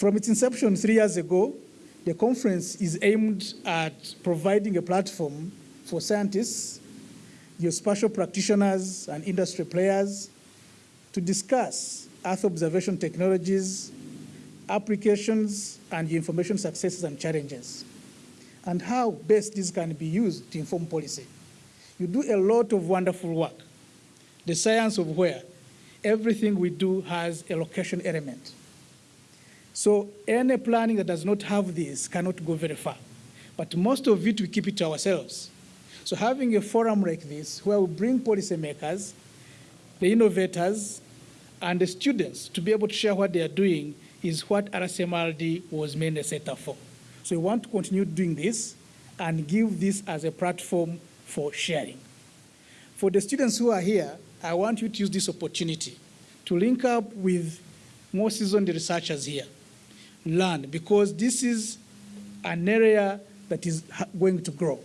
From its inception three years ago, the conference is aimed at providing a platform for scientists, geospatial practitioners, and industry players to discuss Earth observation technologies, applications, and information successes and challenges, and how best this can be used to inform policy. You do a lot of wonderful work. The science of where everything we do has a location element. So any planning that does not have this cannot go very far. But most of it, we keep it to ourselves. So having a forum like this, where we bring policymakers, the innovators, and the students to be able to share what they are doing is what RCMRD was mainly set up for. So we want to continue doing this and give this as a platform for sharing. For the students who are here, I want you to use this opportunity to link up with more seasoned researchers here, learn, because this is an area that is going to grow.